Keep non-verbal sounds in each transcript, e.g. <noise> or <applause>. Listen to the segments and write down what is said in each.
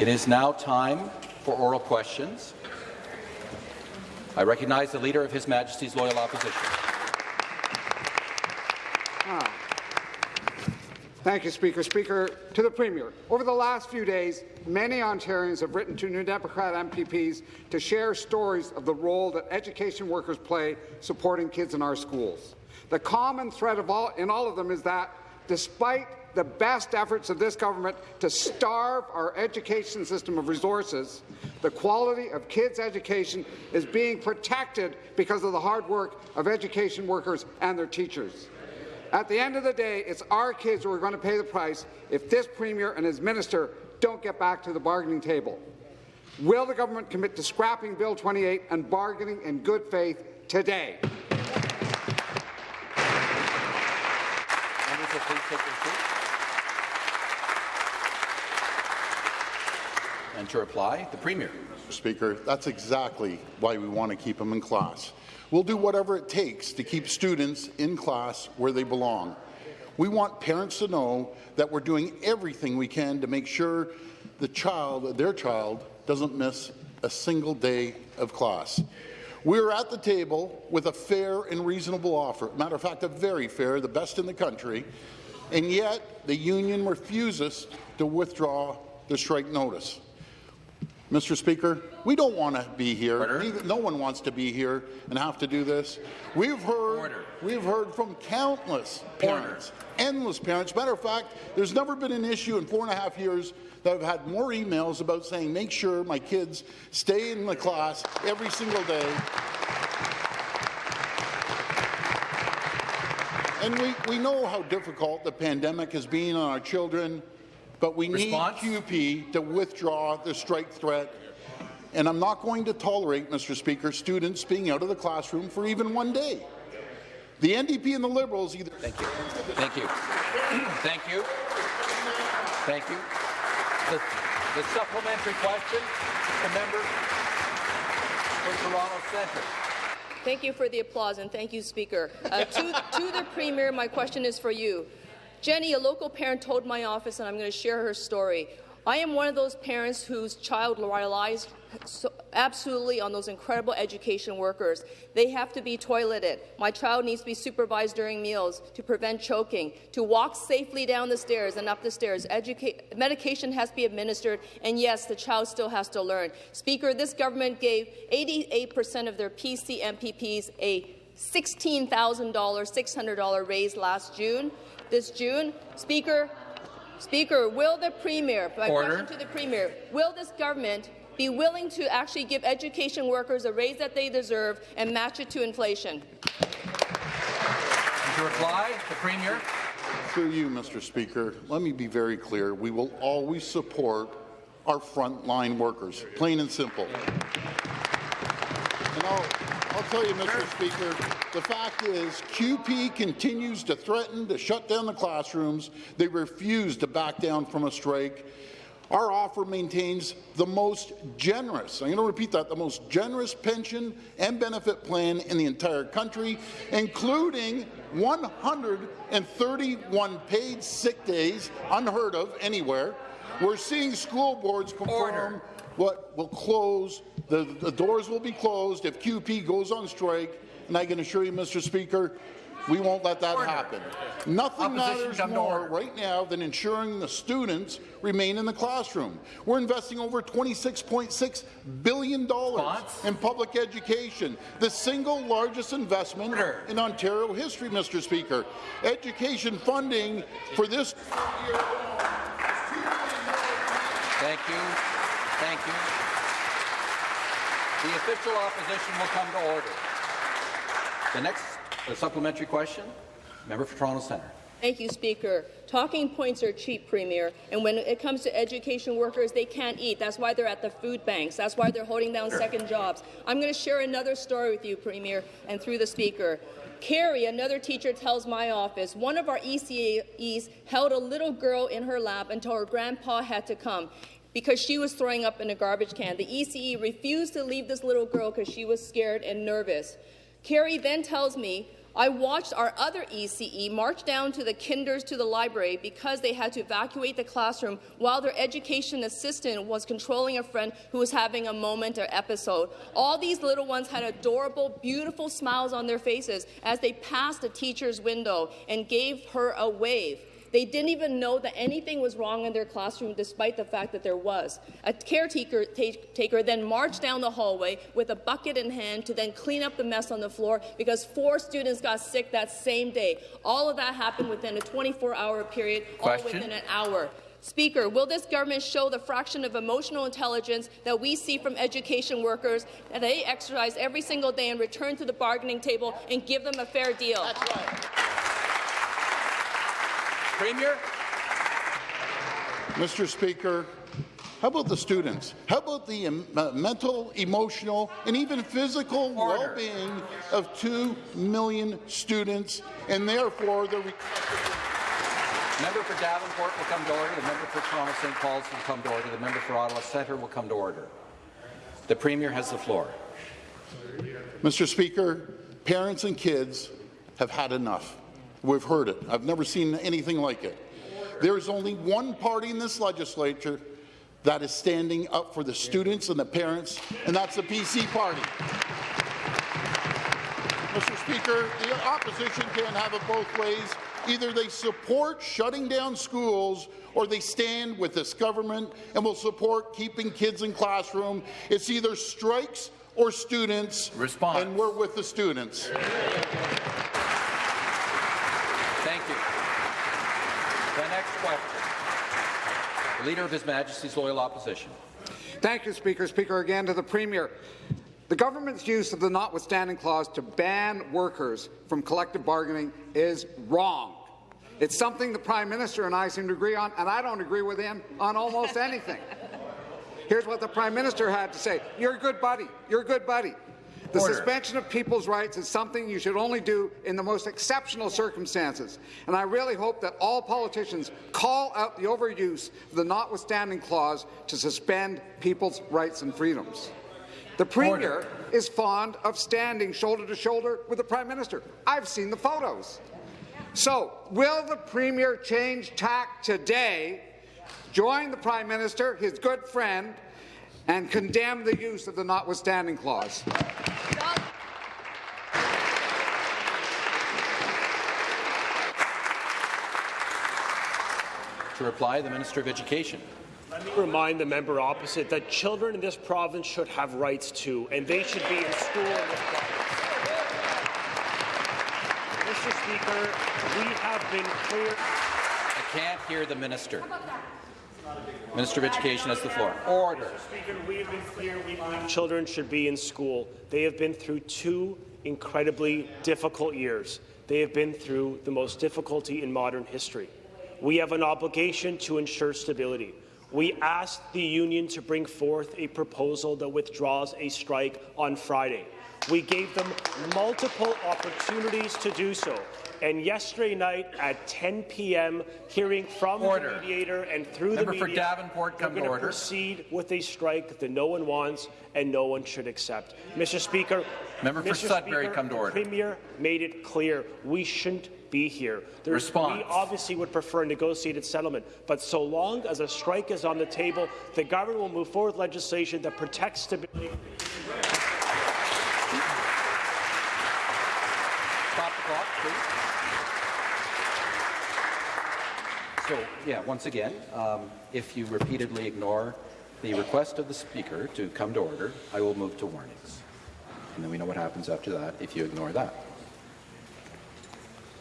It is now time for oral questions. I recognize the Leader of His Majesty's Loyal Opposition. Ah. Thank you, Speaker. Speaker, to the Premier, over the last few days, many Ontarians have written to New Democrat MPPs to share stories of the role that education workers play supporting kids in our schools. The common thread all, in all of them is that, despite the best efforts of this government to starve our education system of resources, the quality of kids' education is being protected because of the hard work of education workers and their teachers. At the end of the day, it's our kids who are going to pay the price if this Premier and his minister don't get back to the bargaining table. Will the government commit to scrapping Bill 28 and bargaining in good faith today? And to reply, the Premier. Speaker, that's exactly why we want to keep them in class. We'll do whatever it takes to keep students in class where they belong. We want parents to know that we're doing everything we can to make sure the child, their child, doesn't miss a single day of class. We're at the table with a fair and reasonable offer. Matter of fact, a very fair, the best in the country, and yet the union refuses to withdraw the strike notice. Mr. Speaker, we don't want to be here. no one wants to be here and have to do this. We've heard, Order. we've heard from countless parents, Order. endless parents. Matter of fact, there's never been an issue in four and a half years that I've had more emails about saying, make sure my kids stay in the class every single day. And we, we know how difficult the pandemic has been on our children, but we Response? need CUPE to withdraw the strike threat. And I'm not going to tolerate, Mr. Speaker, students being out of the classroom for even one day. The NDP and the Liberals either— Thank you. Thank you. Thank you. Thank you. The, the supplementary question, the member for Toronto Centre. Thank you for the applause, and thank you, Speaker. Uh, to, to the Premier, my question is for you. Jenny, a local parent, told my office, and I'm going to share her story. I am one of those parents whose child relies so absolutely on those incredible education workers. They have to be toileted. My child needs to be supervised during meals to prevent choking, to walk safely down the stairs and up the stairs. Educa medication has to be administered, and yes, the child still has to learn. Speaker, this government gave 88% of their PC MPPs a $16,000, $600 raise last June this June. Speaker, Speaker, will the Premier, my Order. question to the Premier, will this government be willing to actually give education workers a raise that they deserve and match it to inflation? To reply, the Premier. Through you, Mr. Speaker, let me be very clear. We will always support our frontline workers, plain and simple. And I'll, tell you, Mr. Speaker, the fact is CUPE continues to threaten to shut down the classrooms. They refuse to back down from a strike. Our offer maintains the most generous, I'm going to repeat that, the most generous pension and benefit plan in the entire country, including 131 paid sick days, unheard of anywhere. We're seeing school boards confirm Order. What will close the, the doors will be closed if CUPE goes on strike, and I can assure you, Mr. Speaker, we won't let that order. happen. Nothing Opposition matters more right now than ensuring the students remain in the classroom. We're investing over $26.6 billion in public education, the single largest investment order. in Ontario history, Mr. Speaker. Education funding for this year. Thank you. Thank you. The official opposition will come to order. The next supplementary question, member for Toronto Centre. Thank you, Speaker. Talking points are cheap, Premier, and when it comes to education workers, they can't eat. That's why they're at the food banks. That's why they're holding down second jobs. I'm going to share another story with you, Premier, and through the Speaker. Carrie, another teacher, tells my office one of our ECAEs held a little girl in her lap until her grandpa had to come because she was throwing up in a garbage can. The ECE refused to leave this little girl because she was scared and nervous. Carrie then tells me I watched our other ECE march down to the kinders to the library because they had to evacuate the classroom while their education assistant was controlling a friend who was having a moment or episode. All these little ones had adorable, beautiful smiles on their faces as they passed the teacher's window and gave her a wave. They didn't even know that anything was wrong in their classroom, despite the fact that there was. A caretaker taker then marched down the hallway with a bucket in hand to then clean up the mess on the floor because four students got sick that same day. All of that happened within a 24-hour period, Question? all within an hour. Speaker, will this government show the fraction of emotional intelligence that we see from education workers that they exercise every single day and return to the bargaining table and give them a fair deal? Premier? Mr. Speaker, how about the students? How about the um, uh, mental, emotional, and even physical well-being of 2 million students, and therefore the Member for Davenport will come to order. The member for Toronto St. Paul's will come to order. The member for Ottawa Centre will come to order. The Premier has the floor. Mr. Speaker, parents and kids have had enough. We've heard it. I've never seen anything like it. There is only one party in this legislature that is standing up for the students and the parents, and that's the PC party. Mr. Speaker, the opposition can't have it both ways. Either they support shutting down schools or they stand with this government and will support keeping kids in classroom. It's either strikes or students, Response. and we're with the students. Thank you. The next question. The Leader of His Majesty's Loyal Opposition. Thank you, Speaker. Speaker, again to the Premier. The government's use of the notwithstanding clause to ban workers from collective bargaining is wrong. It's something the Prime Minister and I seem to agree on, and I don't agree with him on almost anything. <laughs> Here's what the Prime Minister had to say. You're a good buddy. You're a good buddy. The Order. suspension of people's rights is something you should only do in the most exceptional circumstances. And I really hope that all politicians call out the overuse of the notwithstanding clause to suspend people's rights and freedoms. The Premier Order. is fond of standing shoulder to shoulder with the Prime Minister. I've seen the photos. So, will the Premier change tack today, join the Prime Minister, his good friend, and condemn the use of the notwithstanding clause? To reply, the Minister of Education. Let me remind the member opposite that children in this province should have rights too, and they should be in school in this province. Mr. Speaker, we have been clear. I can't hear the Minister. Minister of Education has the floor. Order. Speaker, we have been clear we believe children should be in school. They have been through two incredibly difficult years. They have been through the most difficulty in modern history. We have an obligation to ensure stability. We asked the union to bring forth a proposal that withdraws a strike on Friday. We gave them multiple opportunities to do so. And yesterday night at 10 p.m., hearing from Order. the mediator and through Member the for media, Davenport, they're come to gonna order. proceed with a strike that no one wants and no one should accept. Mr. Speaker, Member for Mr. Sudbury, Speaker, come to the order. Premier made it clear we shouldn't be here. There's, Response. We obviously would prefer a negotiated settlement, but so long as a strike is on the table, the government will move forward with legislation that protects stability. Stop the clock, please. So, yeah, once again, um, if you repeatedly ignore the request of the Speaker to come to order, I will move to warnings. And then we know what happens after that if you ignore that.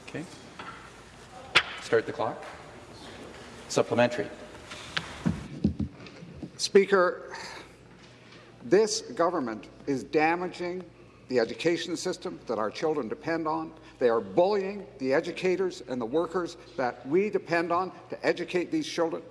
Okay? Start the clock. Supplementary. Speaker, this government is damaging the education system that our children depend on. They are bullying the educators and the workers that we depend on to educate these children.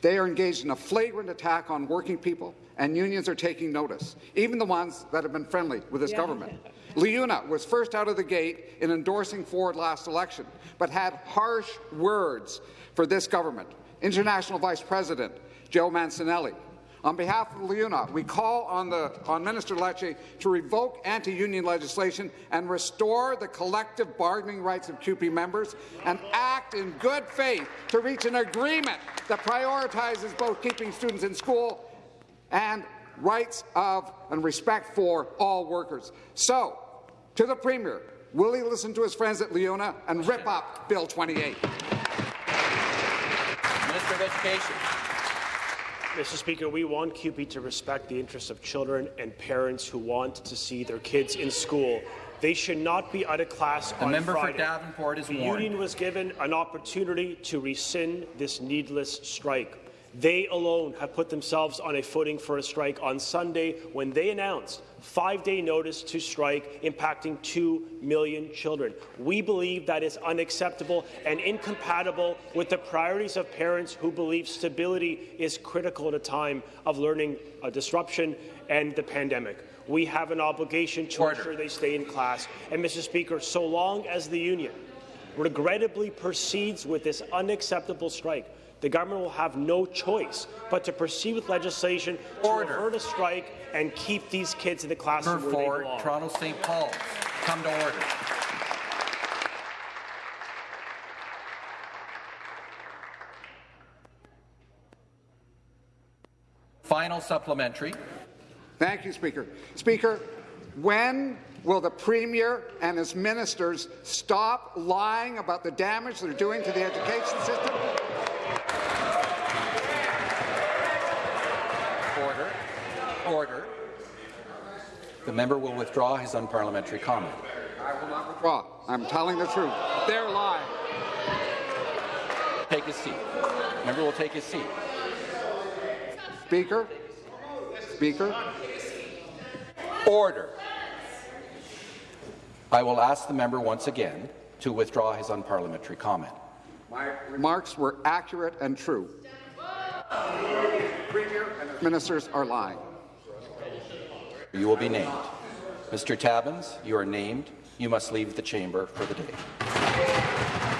They are engaged in a flagrant attack on working people, and unions are taking notice, even the ones that have been friendly with this government. LiUNA was first out of the gate in endorsing Ford last election, but had harsh words for this government. International Vice President Joe Mancinelli On behalf of LiUNA, we call on, the, on Minister Lecce to revoke anti-union legislation and restore the collective bargaining rights of CUPE members and act in good faith to reach an agreement that prioritizes both keeping students in school and rights of and respect for all workers. So, to the Premier, will he listen to his friends at LiUNA and rip up Bill 28? Minister of Education. Mr. Speaker, we want CUPE to respect the interests of children and parents who want to see their kids in school. They should not be out of class The on member Friday. for Davenport is the warned. union was given an opportunity to rescind this needless strike. They alone have put themselves on a footing for a strike on Sunday when they announced five-day notice to strike impacting 2 million children. We believe that is unacceptable and incompatible with the priorities of parents who believe stability is critical at a time of learning uh, disruption and the pandemic. We have an obligation to Order. ensure they stay in class. And, Mr. Speaker, so long as the union regrettably proceeds with this unacceptable strike, the government will have no choice but to proceed with legislation to Order. avert a strike and keep these kids in the classroom Member where for they belong. Toronto St. Paul's. Come to order. Final supplementary. Thank you, Speaker. Speaker, when will the Premier and his ministers stop lying about the damage they're doing to the education system? Order. Order. The member will withdraw his unparliamentary comment. I will not withdraw. I'm telling the truth. They're lying. Take his seat. Member will take his seat. Speaker, Speaker, Order. I will ask the member once again to withdraw his unparliamentary comment. my remarks were accurate and true. Premier and ministers are lying. You will be named. Mr. Tabuns, you are named. You must leave the chamber for the day.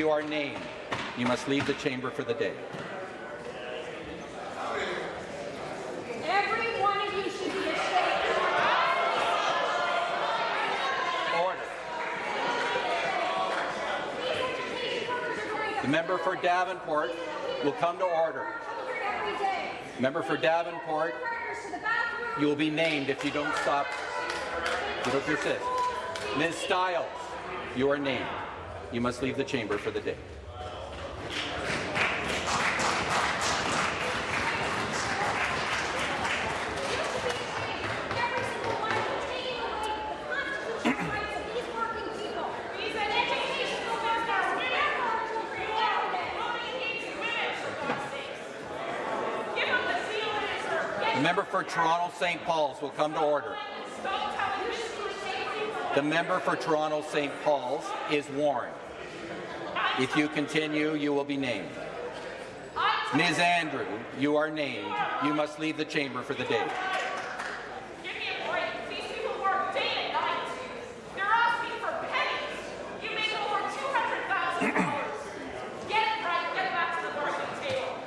You are named. You must leave the chamber for the day. Every one of you should be ashamed. Order. The member for Davenport will come to order. Member for Davenport, Partners to the bathroom. you will be named if you don't stop. You don't persist. Ms. Stiles, you are named. You must leave the chamber for the day. Toronto St. Paul's will come to order. Stop telling this to the same people. The member for Toronto St. Paul's is warned. If you continue, you will be named. Ms. Andrew, you are named. You must leave the chamber for the day. Give me a break. These people work day and night. They're asking for pennies. You make over two hundred thousand dollars. Get it right. Get back to the bargaining table.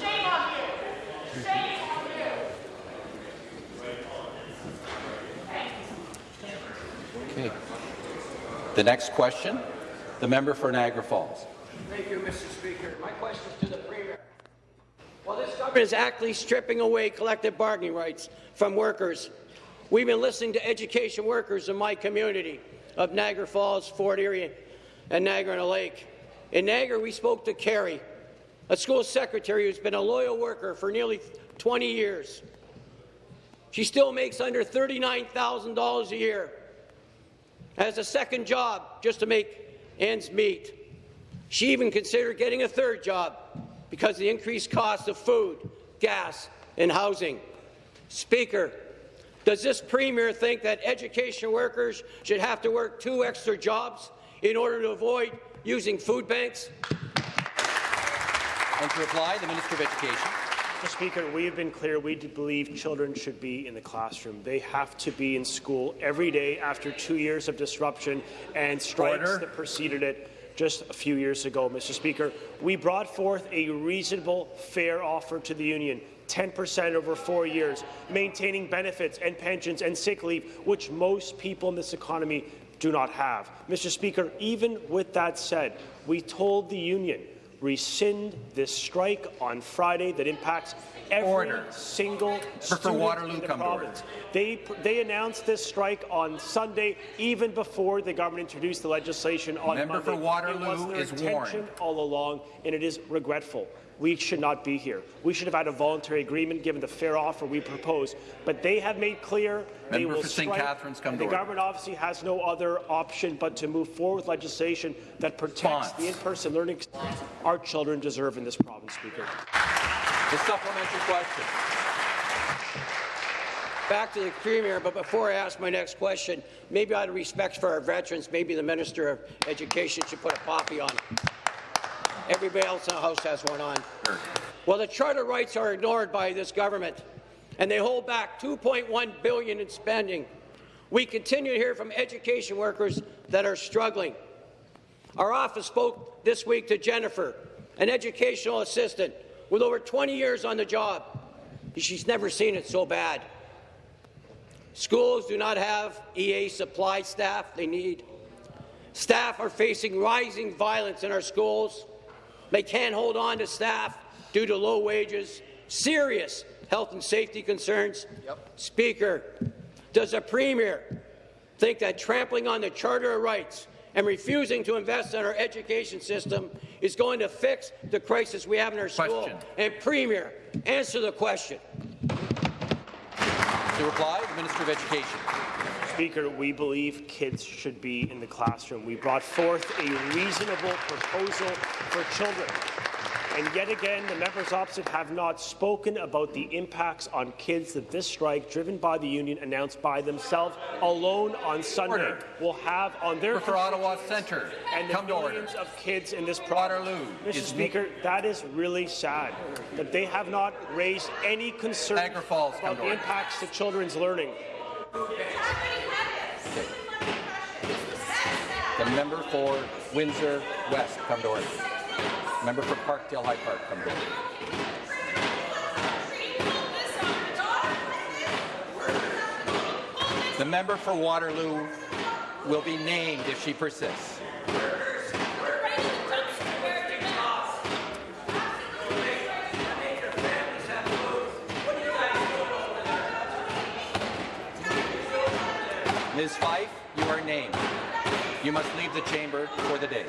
Shame on you. Shame on you. Okay. The next question, the member for Niagara Falls. Thank you, Mr. Speaker. My question is to the Premier. Well, this government is actually stripping away collective bargaining rights from workers. We've been listening to education workers in my community of Niagara Falls, Fort Erie, and Niagara-on-the-Lake. In Niagara, we spoke to Carrie, a school secretary who's been a loyal worker for nearly 20 years. She still makes under $39,000 a year, has a second job just to make ends meet. She even considered getting a third job because of the increased cost of food, gas, and housing. Speaker, does this Premier think that education workers should have to work two extra jobs in order to avoid using food banks? And to reply, the Minister of Education. Mr. Speaker, we have been clear we believe children should be in the classroom. They have to be in school every day after two years of disruption and strikes Order. that preceded it just a few years ago, Mr. Speaker. We brought forth a reasonable, fair offer to the union. 10% over four years, maintaining benefits and pensions and sick leave, which most people in this economy do not have. Mr. Speaker, even with that said, we told the union rescind this strike on Friday that impacts every Order. single for student Waterloo in the come to order. province. They, they announced this strike on Sunday, even before the government introduced the legislation on Member Monday. for Waterloo it was their is warned. all along, and it is regretful. We should not be here. We should have had a voluntary agreement given the fair offer we proposed. But they have made clear they Member will for St. strike. Catharines, come and to the order. government obviously has no other option but to move forward with legislation that protects Response. the in-person learning our children deserve in this province, Speaker. The supplementary question. Back to the Premier, but before I ask my next question, maybe out of respect for our veterans, maybe the Minister of Education should put a poppy on. Everybody else in the House has one on. Well, the charter rights are ignored by this government, and they hold back 2.1 billion in spending. We continue to hear from education workers that are struggling. Our office spoke this week to Jennifer, an educational assistant with over 20 years on the job. She's never seen it so bad. Schools do not have EA supply staff they need. Staff are facing rising violence in our schools. They can't hold on to staff due to low wages, serious health and safety concerns. Speaker, does the Premier think that trampling on the Charter of Rights and refusing to invest in our education system is going to fix the crisis we have in our school? Question. And Premier, answer the question. To reply, the Minister of Education. Speaker, we believe kids should be in the classroom. We brought forth a reasonable proposal for children. And yet again, the members opposite have not spoken about the impacts on kids that this strike, driven by the union, announced by themselves alone on Sunday, Order. will have on their for Ottawa Centre, and the come millions of kids in this province. Waterloo Mr. is- Speaker, that is really sad that they have not raised any concern Niagara Falls, come about the impacts to children's learning. The member for Windsor West, come to order. Member for Parkdale High Park, come to order. The member for Waterloo will be named if she persists. Ms. Fife, you are named. You must leave the chamber for the day.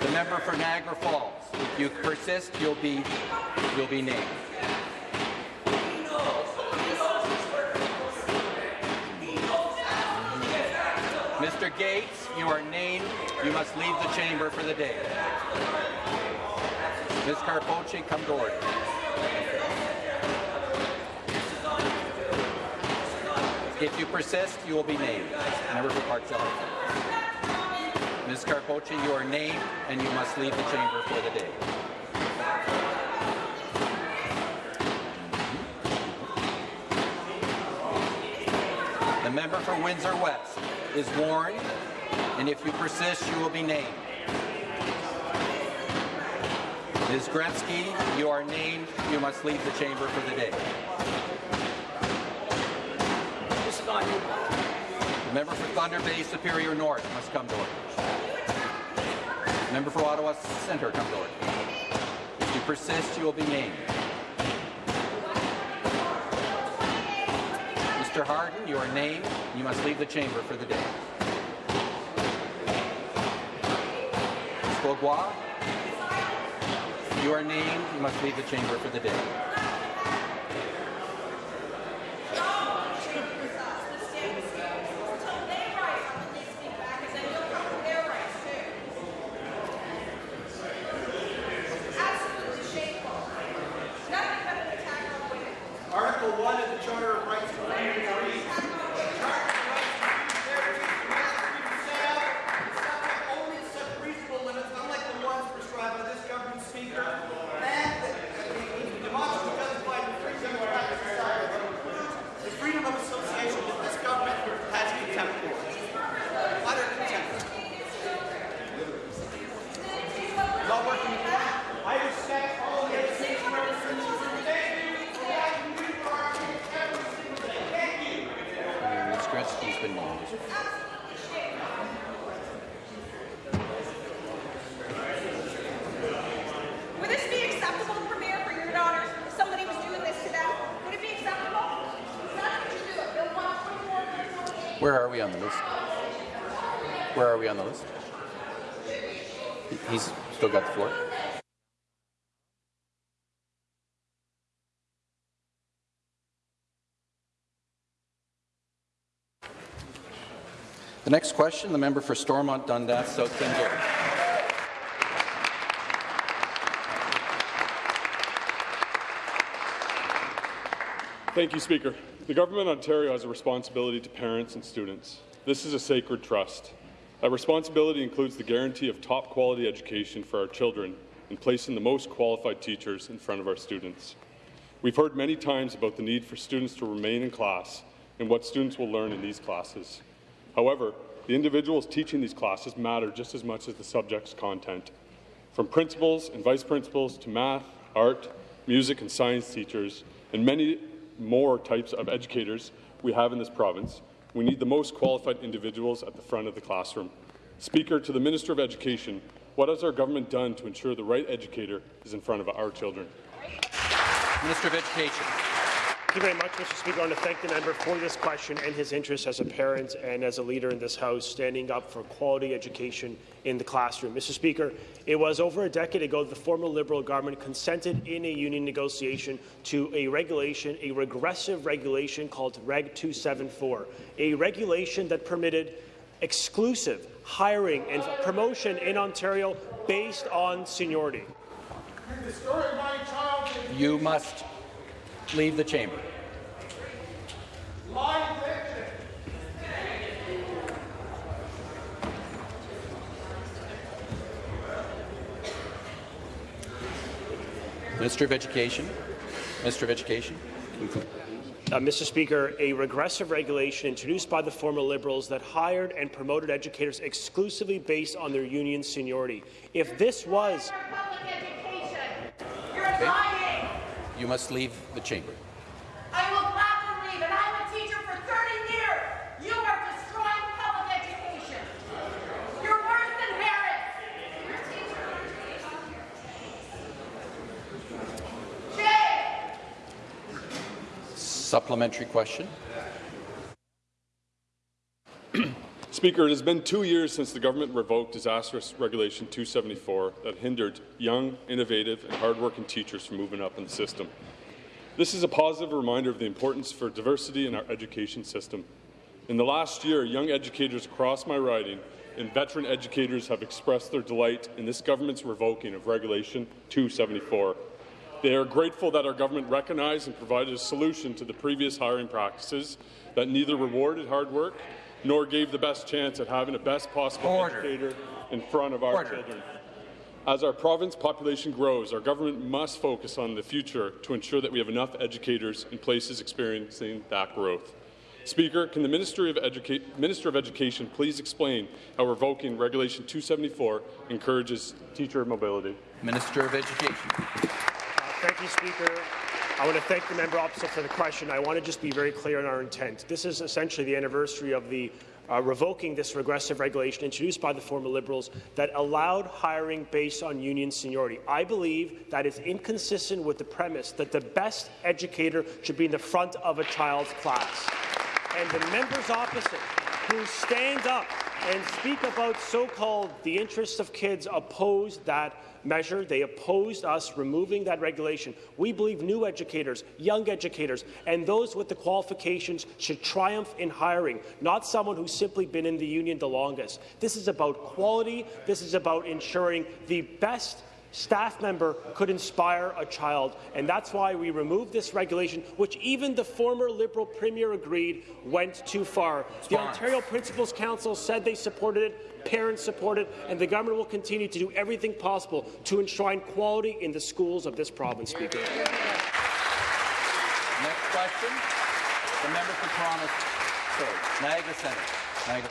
The member for Niagara Falls, if you persist, you'll be, you'll be named. Mr. Gates, you are named. You must leave the chamber for the day. Ms. Karpoche, come to order. If you persist, you will be named. Member for Park. Ms. Karpoche, you are named, and you must leave the chamber for the day. The member for Windsor West is warned, and if you persist, you will be named. Ms. Gretzky, you are named. You must leave the chamber for the day. The member for Thunder Bay Superior North must come to order. The member for Ottawa Centre come to order. If you persist, you will be named. Mr. Harden, you are named. You must leave the chamber for the day. Ms. You are named. You must leave the chamber for the day. Where are we on the list? Where are we on the list? He's still got the floor. The next question, the member for Stormont Dundas, South. Thank you, Speaker. The Government of Ontario has a responsibility to parents and students. This is a sacred trust. That responsibility includes the guarantee of top quality education for our children and placing the most qualified teachers in front of our students. We've heard many times about the need for students to remain in class and what students will learn in these classes. However, the individuals teaching these classes matter just as much as the subject's content. From principals and vice principals to math, art, music, and science teachers, and many more types of educators we have in this province, we need the most qualified individuals at the front of the classroom. Speaker, to the Minister of Education, what has our government done to ensure the right educator is in front of our children? Minister of Education. Thank you very much, Mr. Speaker. I want to thank the member for this question and his interest as a parent and as a leader in this House, standing up for quality education in the classroom. Mr. Speaker, it was over a decade ago that the former Liberal government consented in a union negotiation to a regulation, a regressive regulation called Reg 274, a regulation that permitted exclusive hiring and promotion in Ontario based on seniority. You must leave the chamber. Minister of Education. Minister of Education. Uh, Mr. Speaker, a regressive regulation introduced by the former Liberals that hired and promoted educators exclusively based on their union seniority. If this was public. You're Okay. You must leave the chamber. I will gladly leave, and I'm a teacher for 30 years. You are destroying public education. You're worse than parents. Shame. Supplementary question. Speaker, it has been two years since the government revoked disastrous Regulation 274 that hindered young, innovative, and hardworking teachers from moving up in the system. This is a positive reminder of the importance for diversity in our education system. In the last year, young educators across my riding and veteran educators have expressed their delight in this government's revoking of Regulation 274. They are grateful that our government recognized and provided a solution to the previous hiring practices that neither rewarded hard work nor gave the best chance at having the best possible Order. educator in front of our Order. children. As our province population grows, our government must focus on the future to ensure that we have enough educators in places experiencing that growth. Speaker, can the Ministry of Educa- Minister of Education please explain how revoking Regulation 274 encourages teacher mobility? Minister of Education. Thank you, Speaker. I want to thank the member opposite for the question. I want to just be very clear on our intent. This is essentially the anniversary of the uh, revoking this regressive regulation introduced by the former Liberals that allowed hiring based on union seniority. I believe that is inconsistent with the premise that the best educator should be in the front of a child's class. and the members opposite who stand up and speak about so-called the interests of kids oppose that measure. They opposed us removing that regulation. We believe new educators, young educators, and those with the qualifications should triumph in hiring, not someone who's simply been in the union the longest. This is about quality. This is about ensuring the best staff member could inspire a child, and that's why we removed this regulation, which even the former Liberal Premier agreed went too far. The Ontario Principals Council said they supported it, parents support it, and the government will continue to do everything possible to enshrine quality in the schools of this province, Speaker. Next question, the member for Toronto, sorry, Niagara Centre. Niagara.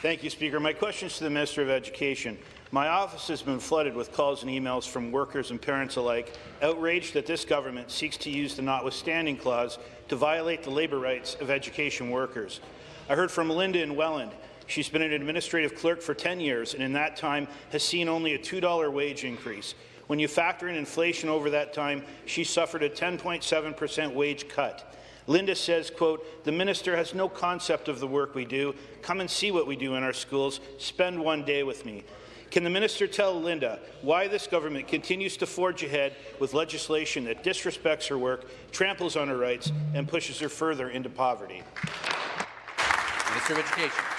Thank you, Speaker. My question is to the Minister of Education. My office has been flooded with calls and emails from workers and parents alike, outraged that this government seeks to use the notwithstanding clause to violate the labour rights of education workers. I heard from Linda in Welland. She's been an administrative clerk for 10 years, and in that time has seen only a $2 wage increase. When you factor in inflation over that time, she suffered a 10.7% wage cut. Linda says, quote, the minister has no concept of the work we do. Come and see what we do in our schools. Spend one day with me. Can the minister tell Linda why this government continues to forge ahead with legislation that disrespects her work, tramples on her rights, and pushes her further into poverty? Minister of Education.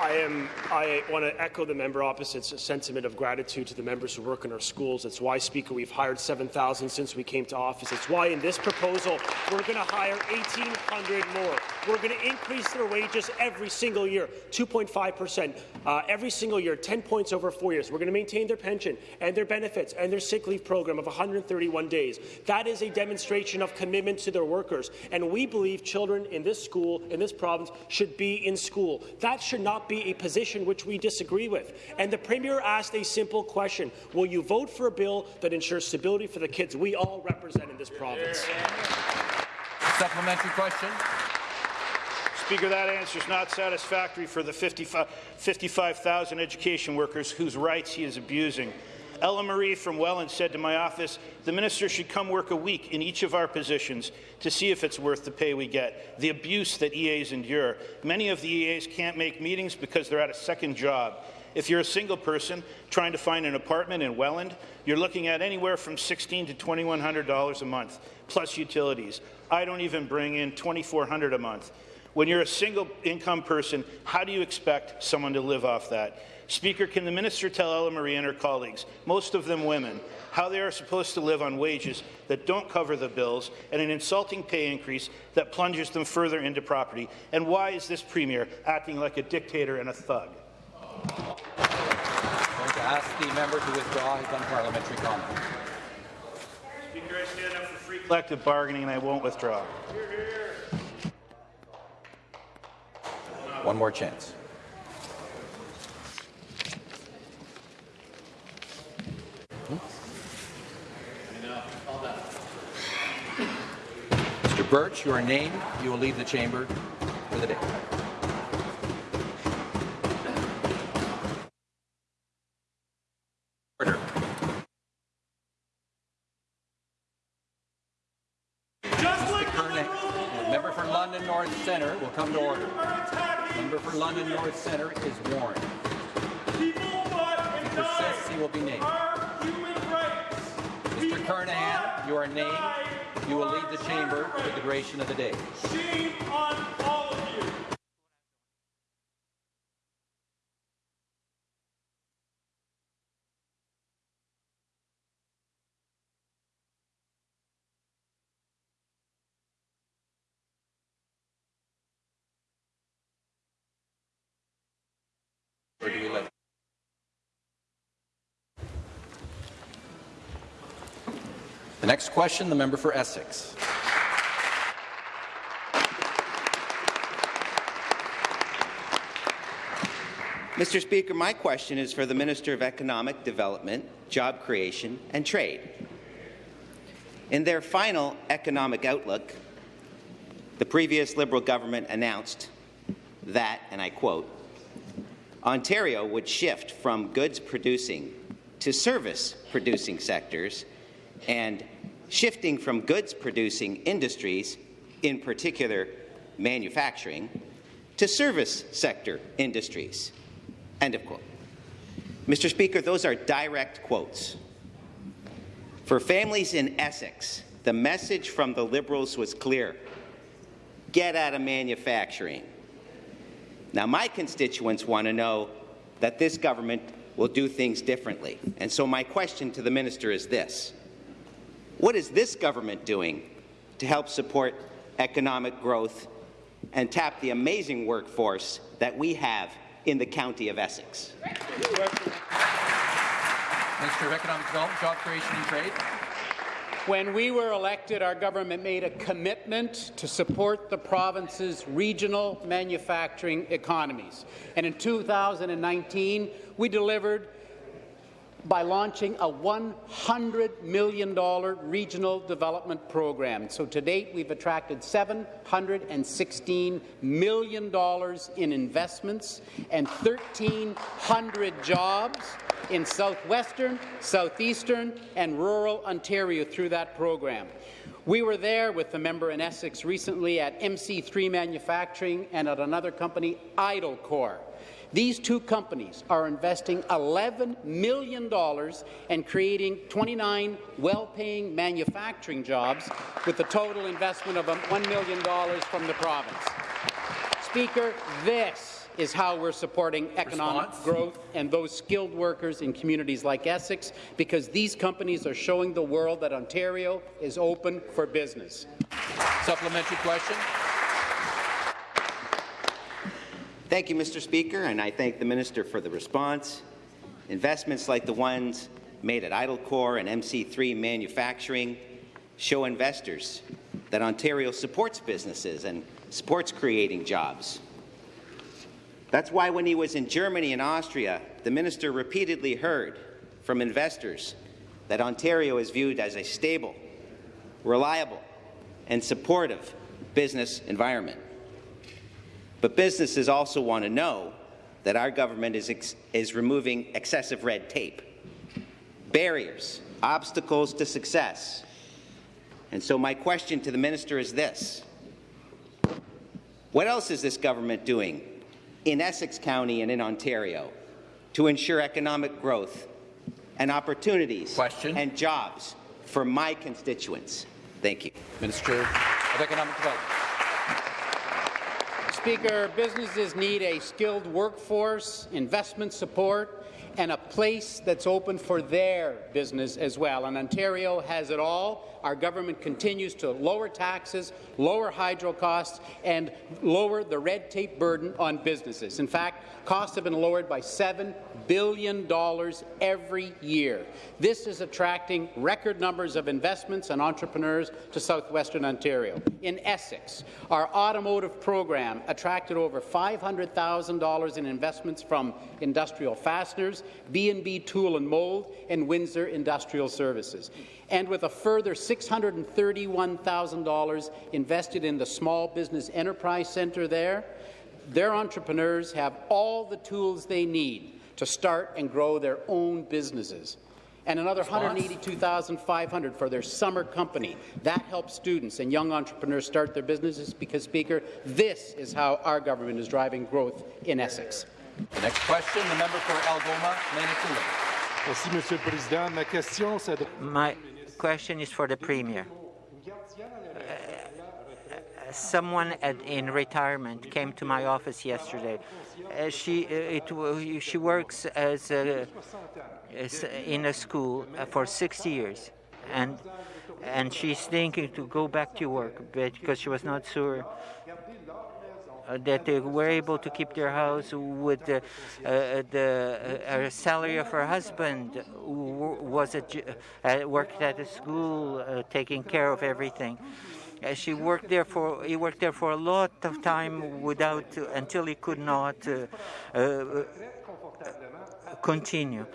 I am. I want to echo the member opposite's sentiment of gratitude to the members who work in our schools. It's why, Speaker, we've hired 7,000 since we came to office. It's why, in this proposal, we're going to hire 1,800 more. We're going to increase their wages every single year, 2.5 percent uh, every single year, 10 points over four years. We're going to maintain their pension and their benefits and their sick leave program of 131 days. That is a demonstration of commitment to their workers, and we believe children in this school, in this province, should be in school. That should not be a position which we disagree with. And the Premier asked a simple question. Will you vote for a bill that ensures stability for the kids we all represent in this province? Supplementary question. Speaker, that answer is not satisfactory for the 55,000 education workers whose rights he is abusing. Ella Marie from Welland said to my office, the minister should come work a week in each of our positions to see if it's worth the pay we get, the abuse that EAs endure. Many of the EAs can't make meetings because they're at a second job. If you're a single person trying to find an apartment in Welland, you're looking at anywhere from $1,600 to $2,100 a month, plus utilities. I don't even bring in 2,400 a month. When you're a single income person, how do you expect someone to live off that? Speaker, can the minister tell Ella Marie and her colleagues, most of them women, how they are supposed to live on wages that don't cover the bills and an insulting pay increase that plunges them further into property? And why is this premier acting like a dictator and a thug? I'm going to ask the member to withdraw his unparliamentary comment. Speaker, I stand up for free collective bargaining and I won't withdraw. One more chance. Burch, you are named. You will leave the chamber for the day. Order. The member for London North Centre will come to order. Member for London North Centre is warned. If he persists, he will be named. Mr. Kernaghan, you are named. You will leave the chamber for the duration of the day. Shame on all of you. Or do we let? The next question, the member for Essex. Mr. Speaker, my question is for the Minister of Economic Development, Job Creation and Trade. In their final economic outlook, the previous Liberal government announced that, and I quote, Ontario would shift from goods producing to service producing sectors and shifting from goods producing industries, in particular manufacturing to service sector industries. End of quote. Mr. Speaker, those are direct quotes. For families in Essex, the message from the Liberals was clear. Get out of manufacturing. Now, my constituents want to know that this government will do things differently. And so my question to the minister is this. What is this government doing to help support economic growth and tap the amazing workforce that we have in the county of Essex? Minister of Economic Development, Job Creation and Trade. When we were elected, our government made a commitment to support the province's regional manufacturing economies. And in 2019, we delivered by launching a $100 million regional development program. So to date, we've attracted $716 million in investments and 1,300 jobs in southwestern, southeastern and rural Ontario through that program. We were there with the member in Essex recently at MC3 Manufacturing and at another company, Idlecore. These two companies are investing $11 million and creating 29 well-paying manufacturing jobs with a total investment of um, $1 million from the province. Speaker, this is how we're supporting economic Response? growth and those skilled workers in communities like Essex, because these companies are showing the world that Ontario is open for business. Supplementary question. Thank you, Mr. Speaker, and I thank the minister for the response. Investments like the ones made at Idlecore and MC3 Manufacturing show investors that Ontario supports businesses and supports creating jobs. That's why when he was in Germany and Austria, the minister repeatedly heard from investors that Ontario is viewed as a stable, reliable, and supportive business environment. But businesses also want to know that our government is, ex- is removing excessive red tape, barriers, obstacles to success. And so my question to the minister is this. What else is this government doing in Essex County and in Ontario to ensure economic growth and opportunities Question. and jobs for my constituents? Thank you. Minister of Economic Development. Speaker, businesses need a skilled workforce, investment support, and a place that's open for their business as well. And Ontario has it all. Our government continues to lower taxes, lower hydro costs, and lower the red tape burden on businesses. In fact, costs have been lowered by $7 billion dollars every year. This is attracting record numbers of investments and entrepreneurs to southwestern Ontario. In Essex, our automotive program attracted over $500,000 in investments from Industrial Fasteners, B&B Tool and Mold, and Windsor Industrial Services. And with a further $631,000 invested in the Small Business Enterprise Centre there, their entrepreneurs have all the tools they need to start and grow their own businesses. And another 182,500 for their summer company. That helps students and young entrepreneurs start their businesses because, Speaker, this is how our government is driving growth in Essex. The next question, the member for Algoma, Manitoulin. Merci, Monsieur le Président. Ma question My question is for the Premier. Uh, someone at, in retirement came to my office yesterday. Uh, she uh, it, she works as, a, as in a school uh, for 60 years, and and she's thinking to go back to work because she was not sure uh, that they were able to keep their house with the, uh, the uh, salary of her husband, who was a, uh, worked at a school, taking care of everything. She worked there for he worked there for a lot of time without until he could not uh, uh, continue.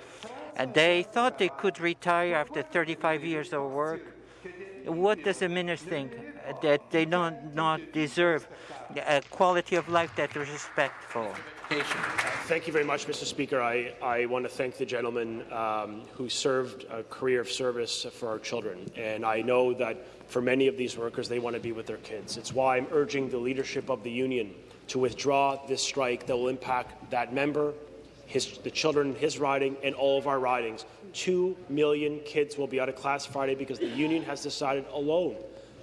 And they thought they could retire after 35 years of work. What does the minister think? That they don't not deserve a quality of life that is respectful. Education. Thank you very much, Mr. Speaker. I, I want to thank the gentleman um, who served a career of service for our children. And I know that for many of these workers, they want to be with their kids. It's why I'm urging the leadership of the union to withdraw this strike that will impact that member, his, the children his riding, and all of our ridings. Two million kids will be out of class Friday because the union has decided alone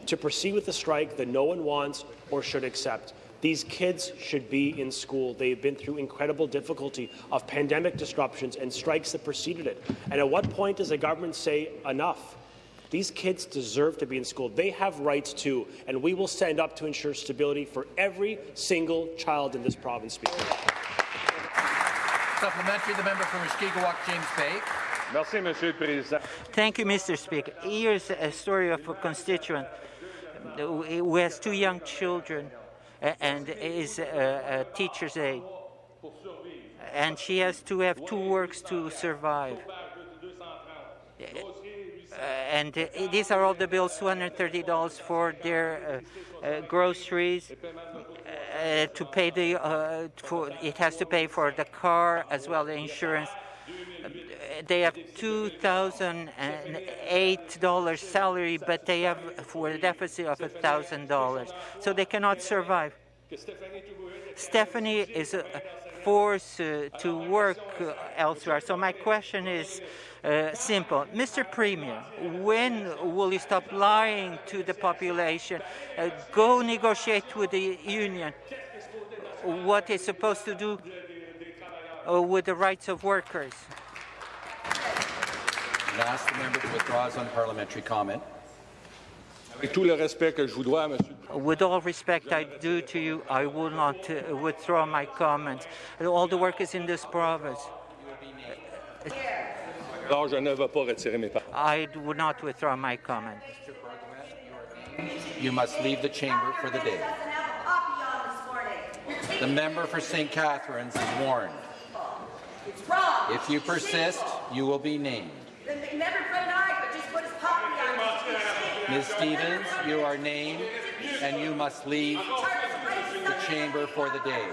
to proceed with a strike that no one wants or should accept. These kids should be in school. They've been through incredible difficulty of pandemic disruptions and strikes that preceded it. And at what point does the government say enough? These kids deserve to be in school. They have rights too, and we will stand up to ensure stability for every single child in this province. Speaker. Supplementary, the member from Mushkegowuk, James Bay. Merci, Monsieur le Président. Thank you, Mr. Speaker. Here's a story of a constituent who has two young children and is a, teacher's aide. And she has to have two works to survive. Uh, and these are all the bills $230 for their uh, uh, groceries to pay the for it has to pay for the car as well the insurance they have $2,008 salary, but they have for a deficit of $1,000. So they cannot survive. Stephanie is forced uh, to work uh, elsewhere. So my question is uh, simple. Mr. Premier, when will you stop lying to the population? Uh, go negotiate with the union what is supposed to do uh, with the rights of workers. I ask the member to withdraw his unparliamentary comment. With all respect I do to you, I will not uh, withdraw my comments. All the workers in this province. I would not withdraw my comment. You must leave the chamber for the day. The member for St. Catharines is warned. If you persist, you will be named. Ms. Stevens, you are named, and you must leave the chamber for the day.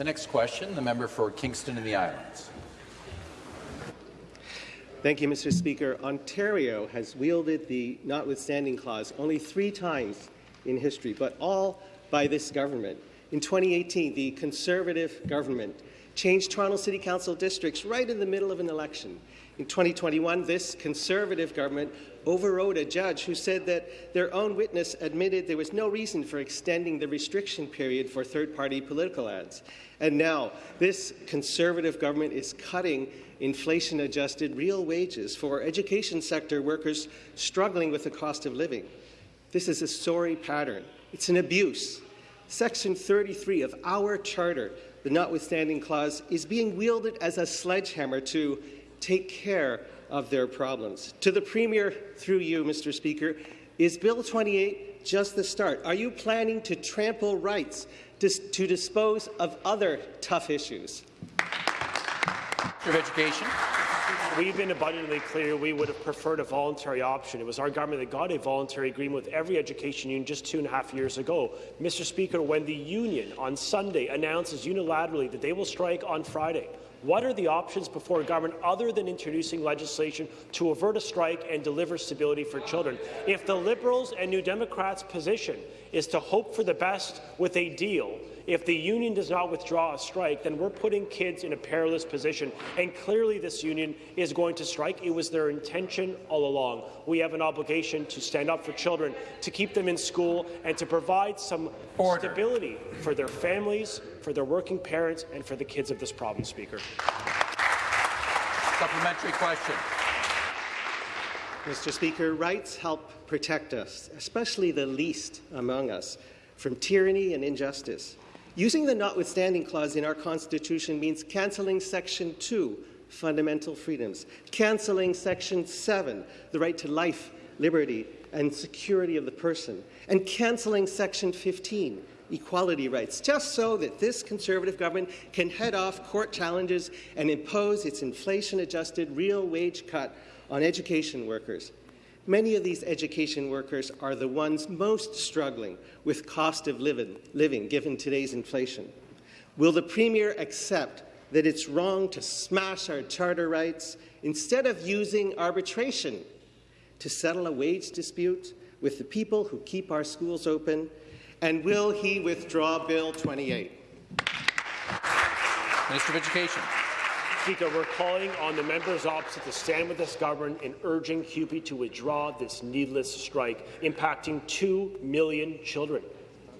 The next question, the member for Kingston and the Islands. Thank you, Mr. Speaker. Ontario has wielded the notwithstanding clause only three times in history, but all by this government. In 2018, the Conservative government changed Toronto City Council districts right in the middle of an election. In 2021, this Conservative government overrode a judge who said that their own witness admitted there was no reason for extending the restriction period for third-party political ads. And now, this Conservative government is cutting inflation-adjusted real wages for education sector workers struggling with the cost of living. This is a sorry pattern. It's an abuse. Section 33 of our charter, the notwithstanding clause, is being wielded as a sledgehammer to take care of their problems. To the Premier, through you, Mr. Speaker, is Bill 28 just the start? Are you planning to trample rights to, to dispose of other tough issues? Of Education. We've been abundantly clear we would have preferred a voluntary option. It was our government that got a voluntary agreement with every education union just two and a half years ago. Mr. Speaker, when the union on Sunday announces unilaterally that they will strike on Friday, what are the options before government other than introducing legislation to avert a strike and deliver stability for children? If the Liberals and New Democrats' position is to hope for the best with a deal, If the union does not withdraw a strike, then we're putting kids in a perilous position. And clearly this union is going to strike. It was their intention all along. We have an obligation to stand up for children, to keep them in school, and to provide some Order. stability for their families, for their working parents, and for the kids of this province, Speaker. Supplementary question. Mr. Speaker, rights help protect us, especially the least among us, from tyranny and injustice. Using the notwithstanding clause in our Constitution means cancelling Section 2, fundamental freedoms, cancelling Section 7, the right to life, liberty, and security of the person, and cancelling Section 15, equality rights, just so that this Conservative government can head off court challenges and impose its inflation-adjusted real wage cut on education workers. Many of these education workers are the ones most struggling with cost of living, living given today's inflation. Will the Premier accept that it's wrong to smash our charter rights instead of using arbitration to settle a wage dispute with the people who keep our schools open? And will he withdraw Bill 28? Minister of Education. Speaker, we're calling on the members opposite to stand with this government in urging CUPE to withdraw this needless strike, impacting 2 million children.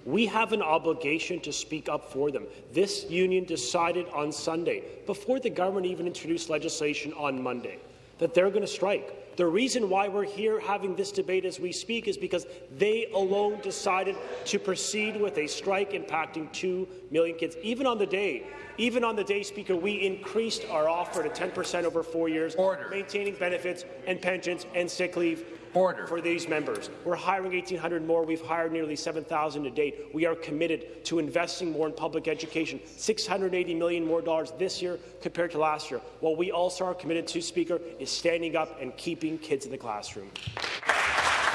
We have an obligation to speak up for them. This union decided on Sunday, before the government even introduced legislation on Monday, that they're going to strike. The reason why we're here having this debate as we speak is because they alone decided to proceed with a strike impacting 2 million kids. Even on the day even on the day, Speaker, we increased our offer to 10% over four years, Order. maintaining benefits and pensions and sick leave Order. for these members. We're hiring 1,800 more. We've hired nearly 7,000 to date. We are committed to investing more in public education, 680 million more dollars this year compared to last year. What we also are committed to, Speaker, is standing up and keeping kids in the classroom.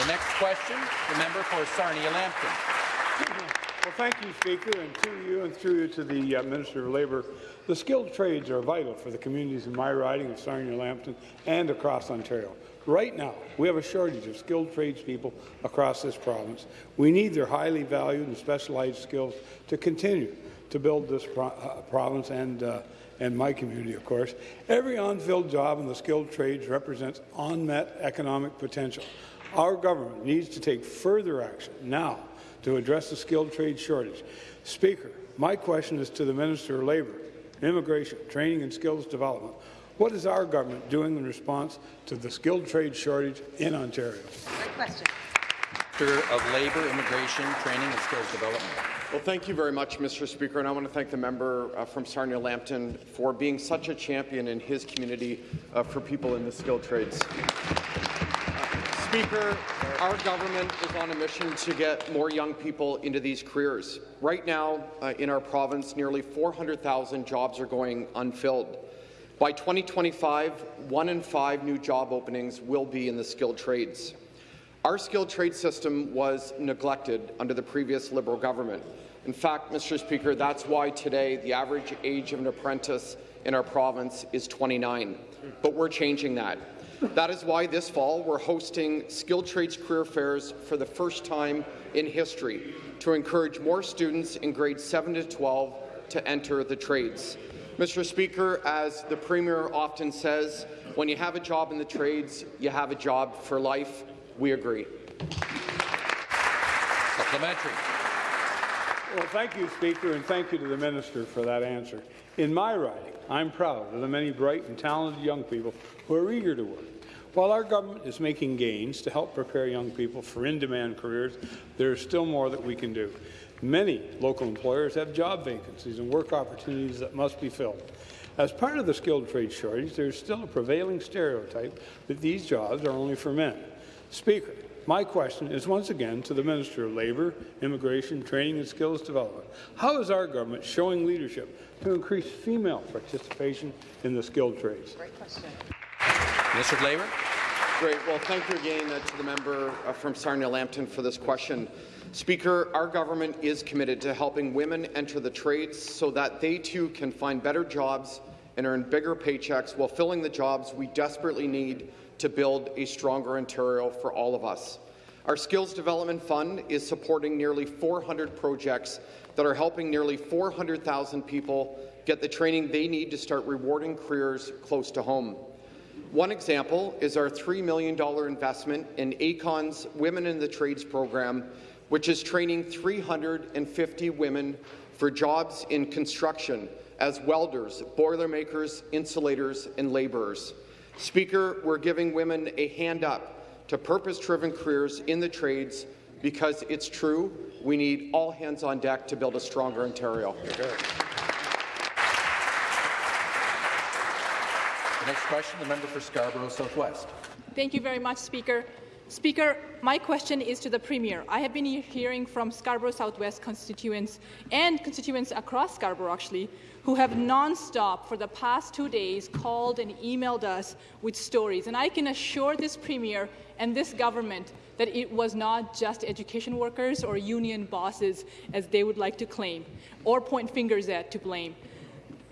The next question, the member for Sarnia-Lambton. Well, thank you, Speaker, and to you and through you to the uh, Minister of Labour. The skilled trades are vital for the communities in my riding of Sarnia-Lambton and across Ontario. Right now, we have a shortage of skilled tradespeople across this province. We need their highly valued and specialized skills to continue to build this pro uh, province and uh, and my community, of course. Every unfilled job in the skilled trades represents unmet economic potential. Our government needs to take further action now to address the skilled trade shortage. Speaker, my question is to the Minister of Labour, Immigration, Training and Skills Development. What is our government doing in response to the skilled trade shortage in Ontario? Great question. Minister of Labour, Immigration, Training and Skills Development. Well, thank you very much, Mr. Speaker, and I want to thank the member uh, from Sarnia-Lambton for being such a champion in his community uh, for people in the skilled trades. Speaker, our government is on a mission to get more young people into these careers. Right now, uh, in our province, nearly 400,000 jobs are going unfilled. By 2025, one in five new job openings will be in the skilled trades. Our skilled trade system was neglected under the previous Liberal government. In fact, Mr. Speaker, that's why today the average age of an apprentice in our province is 29. But we're changing that. That is why this fall we're hosting skilled trades career fairs for the first time in history to encourage more students in grades 7 to 12 to enter the trades. Mr. Speaker, as the Premier often says, when you have a job in the trades, you have a job for life. We agree. Supplementary. Well, thank you, Speaker, and thank you to the Minister for that answer. In my riding, I'm proud of the many bright and talented young people who are eager to work. While our government is making gains to help prepare young people for in-demand careers, there is still more that we can do. Many local employers have job vacancies and work opportunities that must be filled. As part of the skilled trade shortage, there is still a prevailing stereotype that these jobs are only for men. Speaker, my question is once again to the Minister of Labour, Immigration, Training and Skills Development. How is our government showing leadership to increase female participation in the skilled trades? Great question. Minister of Labour. Great. Well, thank you again uh, to the member uh, from Sarnia-Lambton for this question. Speaker, our government is committed to helping women enter the trades so that they too can find better jobs and earn bigger paychecks while filling the jobs we desperately need to build a stronger Ontario for all of us. Our Skills Development Fund is supporting nearly 400 projects that are helping nearly 400,000 people get the training they need to start rewarding careers close to home. One example is our $3 million investment in ACON's Women in the Trades program, which is training 350 women for jobs in construction as welders, boilermakers, insulators, and labourers. Speaker, we're giving women a hand up to purpose-driven careers in the trades because it's true, we need all hands on deck to build a stronger Ontario. Next question, the member for Scarborough Southwest. Thank you very much, Speaker. Speaker, my question is to the Premier. I have been hearing from Scarborough Southwest constituents and constituents across Scarborough, actually, who have non-stop for the past two days called and emailed us with stories. And I can assure this Premier and this government that it was not just education workers or union bosses, as they would like to claim, or point fingers at to blame.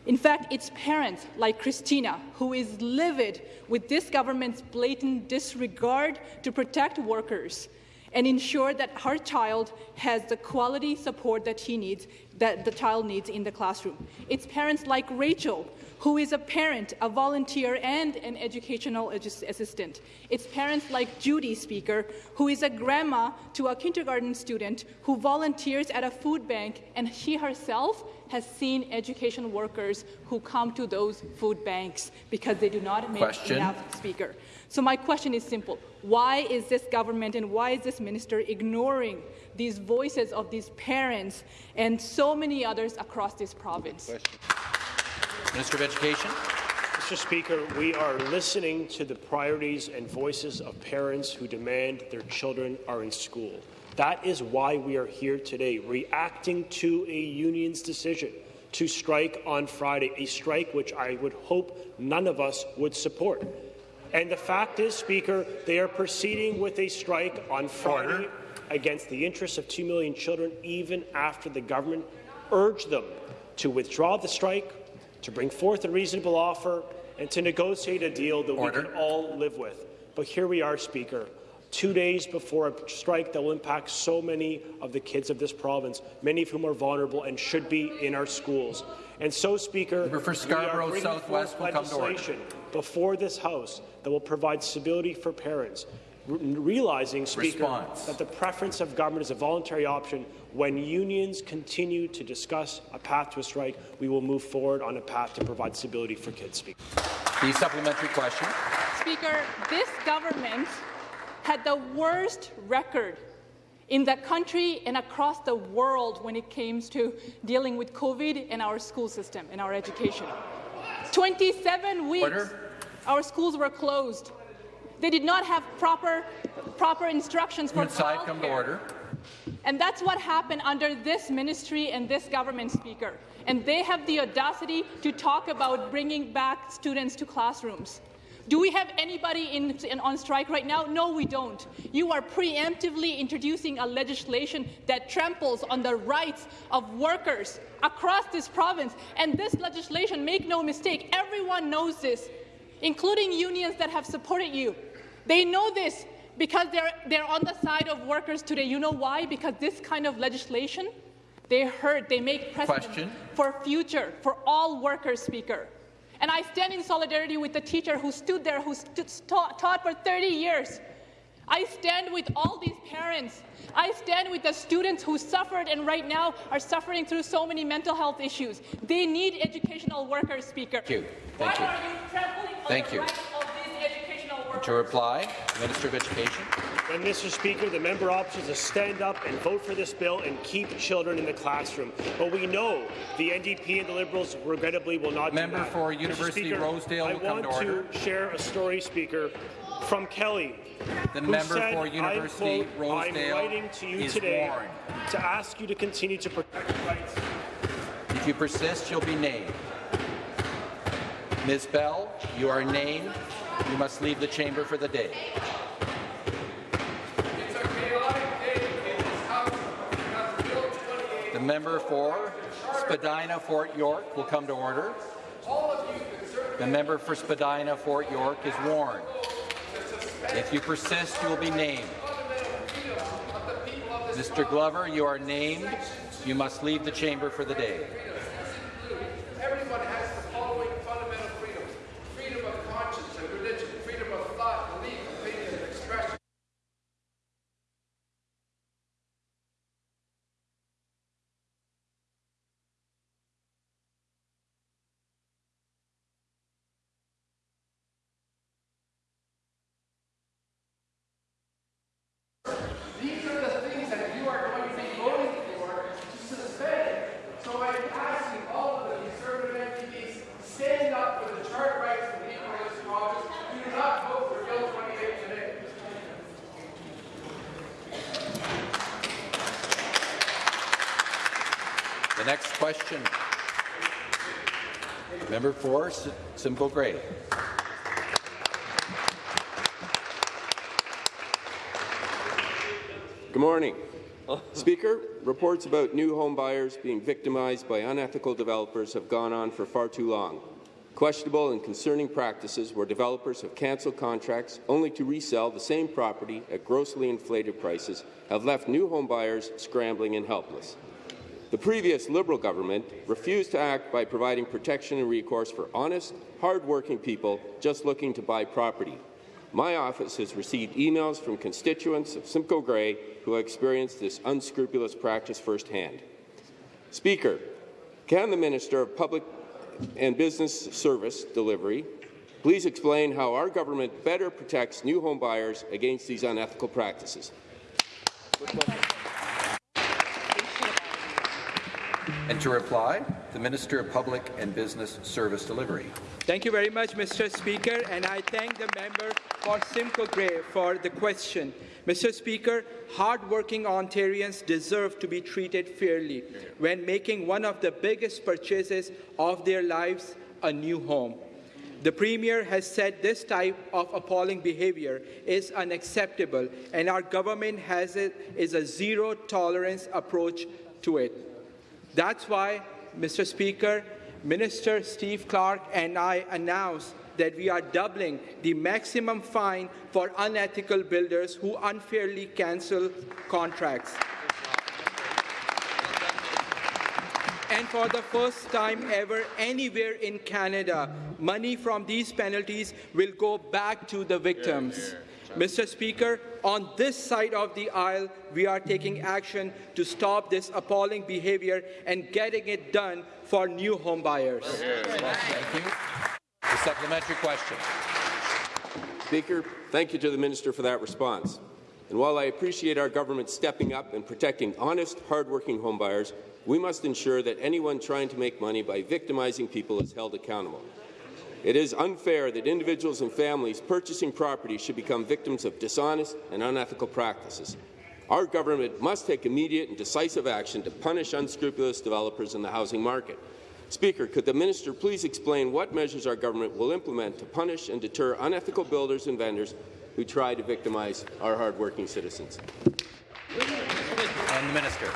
In fact, it's parents like Christina who is livid with this government's blatant disregard to protect workers and ensure that her child has the quality support that he needs, that the child needs in the classroom. It's parents like Rachel who is a parent, a volunteer, and an educational assistant. It's parents like Judy Speaker, who is a grandma to a kindergarten student who volunteers at a food bank, and she herself has seen education workers who come to those food banks because they do not make Question. enough speaker. So my question is simple. Why is this government and why is this minister ignoring these voices of these parents and so many others across this province? Minister of Education. Mr. Speaker, we are listening to the priorities and voices of parents who demand their children are in school. That is why we are here today, reacting to a union's decision to strike on Friday, a strike which I would hope none of us would support. And the fact is, Speaker, they are proceeding with a strike on Friday against the interests of 2 million children, even after the government urged them to withdraw the strike, to bring forth a reasonable offer, and to negotiate a deal that Order. we can all live with. But here we are, Speaker, two days before a strike that will impact so many of the kids of this province, many of whom are vulnerable and should be in our schools. And so, Speaker, for we are Scarborough Southwest will come to order. legislation before this House that will provide stability for parents, realizing, Speaker, Response. that the preference of government is a voluntary option. When unions continue to discuss a path to a strike, we will move forward on a path to provide stability for kids. Speaker. The supplementary question. Speaker, this government had the worst record in the country and across the world when it came to dealing with COVID and our school system and our education. 27 weeks Order. our schools were closed. They did not have proper, proper instructions for Inside, come to order. And that's what happened under this ministry and this government speaker. And they have the audacity to talk about bringing back students to classrooms. Do we have anybody in, in- on strike right now? No, we don't. You are preemptively introducing a legislation that tramples on the rights of workers across this province. And this legislation, make no mistake, everyone knows this, including unions that have supported you. They know this because they're, they're on the side of workers today. You know why? Because this kind of legislation, they hurt, they make precedent Question. for future, for all workers, Speaker. And I stand in solidarity with the teacher who stood there, who stood, taught, taught for 30 years. I stand with all these parents. I stand with the students who suffered and right now are suffering through so many mental health issues. They need educational workers, Speaker. Thank you. Thank Why you. are you trampling on Thank the you. rights of these educational workers? To reply, Minister of Education. And Mr. Speaker, the member options to stand up and vote for this bill and keep children in the classroom. But we know the NDP and the Liberals regrettably will not Member do that. for University Speaker, Rosedale I want to order. share a story, Speaker, from Kelly. The who member said, for I University quote, Rosedale I'm writing to you today warned. to ask you to continue to protect rights If you persist, you'll be named. Ms. Bell, you are named. You must leave the chamber for the day. The member for Spadina Fort York will come to order. The member for Spadina Fort York is warned. If you persist, you will be named. Mr. Glover, you are named. you must leave the chamber for the day. Everyone has the following fundamental freedoms freedom of conscience and religion, freedom of thought, belief, opinion, and expression. These are the things that you are going to be voting for to suspend. So I'm asking all of the Conservative MPPs, stand up for the charter rights of the people of this province. Do not vote for Bill 28 today. The next question. Member for Simcoe Grey. Good morning. Speaker, reports about new home buyers being victimized by unethical developers have gone on for far too long. Questionable and concerning practices where developers have cancelled contracts only to resell the same property at grossly inflated prices have left new home buyers scrambling and helpless. The previous Liberal government refused to act by providing protection and recourse for honest, hard-working people just looking to buy property. My office has received emails from constituents of Simcoe Grey who have experienced this unscrupulous practice firsthand. Speaker, can the Minister of Public and Business Service Delivery please explain how our government better protects new home buyers against these unethical practices? And to reply, the Minister of Public and Business Service Delivery. Thank you very much, Mr. Speaker, and I thank the member for Simcoe Grey for the question. Mr. Speaker, hardworking Ontarians deserve to be treated fairly when making one of the biggest purchases of their lives, a new home. The Premier has said this type of appalling behavior is unacceptable, and our government has it is a zero-tolerance approach to it. That's why, Mr. Speaker, Minister Steve Clark and I announced that we are doubling the maximum fine for unethical builders who unfairly cancel contracts. And for the first time ever anywhere in Canada, money from these penalties will go back to the victims. Mr. Speaker, on this side of the aisle, we are taking action to stop this appalling behavior and getting it done for new home buyers. Thank you. The supplementary question. Speaker, thank you to the Minister for that response. And while I appreciate our government stepping up and protecting honest, hardworking homebuyers, we must ensure that anyone trying to make money by victimizing people is held accountable. It is unfair that individuals and families purchasing property should become victims of dishonest and unethical practices. Our government must take immediate and decisive action to punish unscrupulous developers in the housing market. Speaker, could the minister please explain what measures our government will implement to punish and deter unethical builders and vendors who try to victimize our hardworking citizens? And the minister.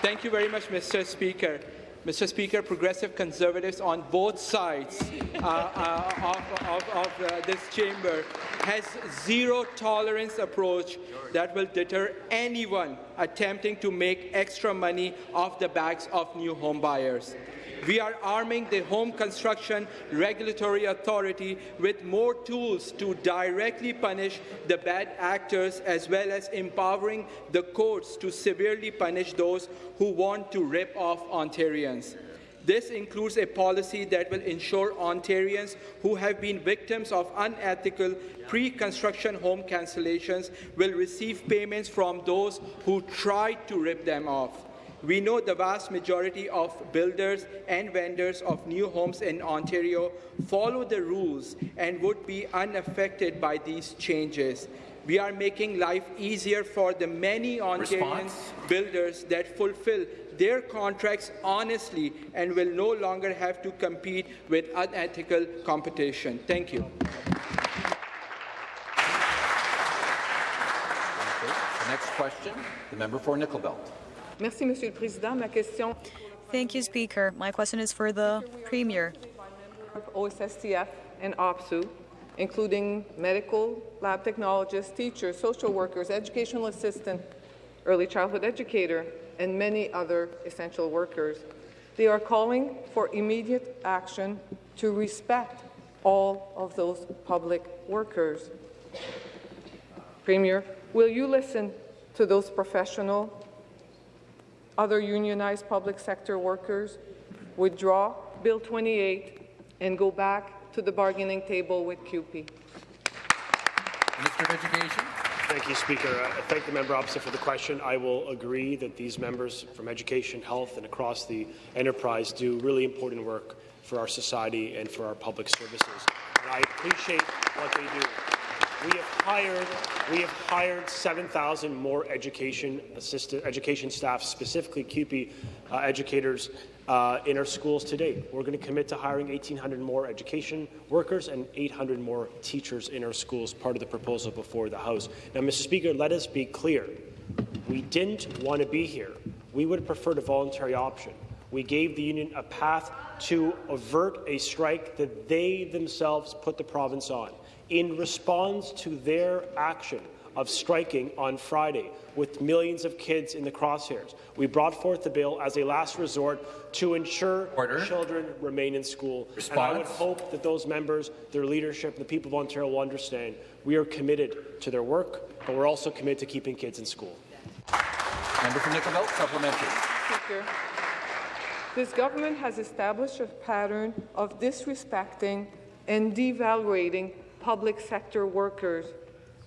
Thank you very much, Mr. Speaker. Mr. Speaker, progressive conservatives on both sides uh, uh, of, of, of uh, this chamber has zero tolerance approach that will deter anyone attempting to make extra money off the backs of new home buyers. We are arming the Home Construction Regulatory Authority with more tools to directly punish the bad actors as well as empowering the courts to severely punish those who want to rip off Ontarians. This includes a policy that will ensure Ontarians who have been victims of unethical pre-construction home cancellations will receive payments from those who tried to rip them off. We know the vast majority of builders and vendors of new homes in Ontario follow the rules and would be unaffected by these changes. We are making life easier for the many Ontarian builders that fulfill their contracts honestly and will no longer have to compete with unethical competition. Thank you. The next question, the member for Nickel Belt. Merci, Monsieur le Président. Ma question. Thank you, Speaker. My question is for the Premier. OSSTF and OPSEU, including medical, lab technologists, teachers, social workers, educational assistant, early childhood educator, and many other essential workers. They are calling for immediate action to respect all of those public workers. Premier, will you listen to those professional, other unionized public sector workers, withdraw Bill 28 and go back to the bargaining table with CUPE? Minister of Education. Thank you, Speaker. Uh, I thank the member opposite for the question. I will agree that these members from education, health, and across the enterprise do really important work for our society and for our public services. And I appreciate what they do. We have hired we have hired 7,000 more education assistant education staff, specifically CUPE uh, educators, uh, in our schools today. We're going to commit to hiring 1,800 more education workers and 800 more teachers in our schools, part of the proposal before the House. Now, Mr. Speaker, let us be clear. We didn't want to be here. We would have preferred a voluntary option. We gave the union a path to avert a strike that they themselves put the province on in response to their action of striking on Friday with millions of kids in the crosshairs. We brought forth the bill as a last resort to ensure Order. children remain in school. Response. And I would hope that those members, their leadership, the people of Ontario will understand we are committed to their work, but we're also committed to keeping kids in school. Member for Nickel Belt, supplementary. Speaker, this government has established a pattern of disrespecting and devaluating public sector workers.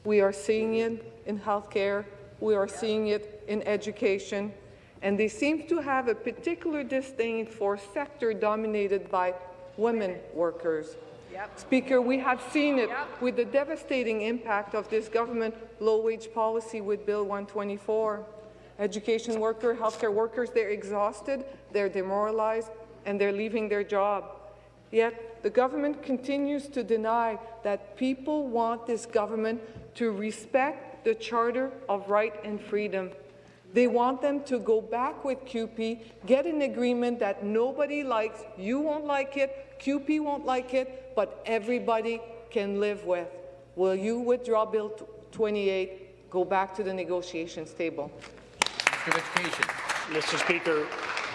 We are seeing it in healthcare, we are seeing it in education, and they seem to have a particular disdain for sector dominated by women workers. Yep. Speaker, we have seen it yep. with the devastating impact of this government low-wage policy with Bill 124. Education workers, healthcare workers, they're exhausted, they're demoralized, and they're leaving their job. Yet the government continues to deny that people want this government to respect the Charter of Right and Freedom. They want them to go back with CUPE, get an agreement that nobody likes, you won't like it, CUPE won't like it, but everybody can live with. Will you withdraw Bill 28, go back to the negotiations table? Minister Education. Mr. Speaker,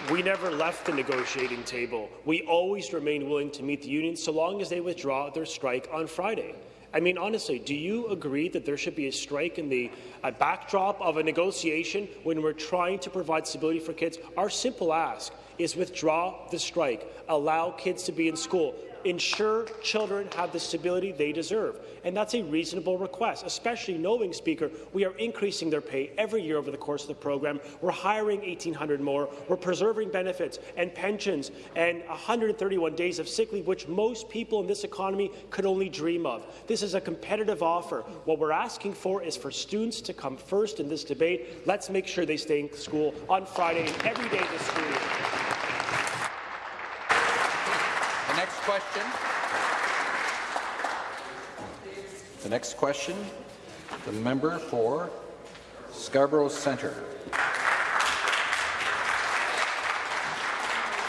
we never left the negotiating table. We always remained willing to meet the union so long as they withdraw their strike on Friday. I mean, honestly, do you agree that there should be a strike in the backdrop of a negotiation when we're trying to provide stability for kids? Our simple ask is withdraw the strike, allow kids to be in school, ensure children have the stability they deserve. And that's a reasonable request, especially knowing, Speaker, we are increasing their pay every year over the course of the program. We're hiring 1,800 more. We're preserving benefits and pensions and 131 days of sick leave, which most people in this economy could only dream of. This is a competitive offer. What we're asking for is for students to come first in this debate. Let's make sure they stay in school on Friday and every day this school year. The next question. The next question, the member for Scarborough Centre.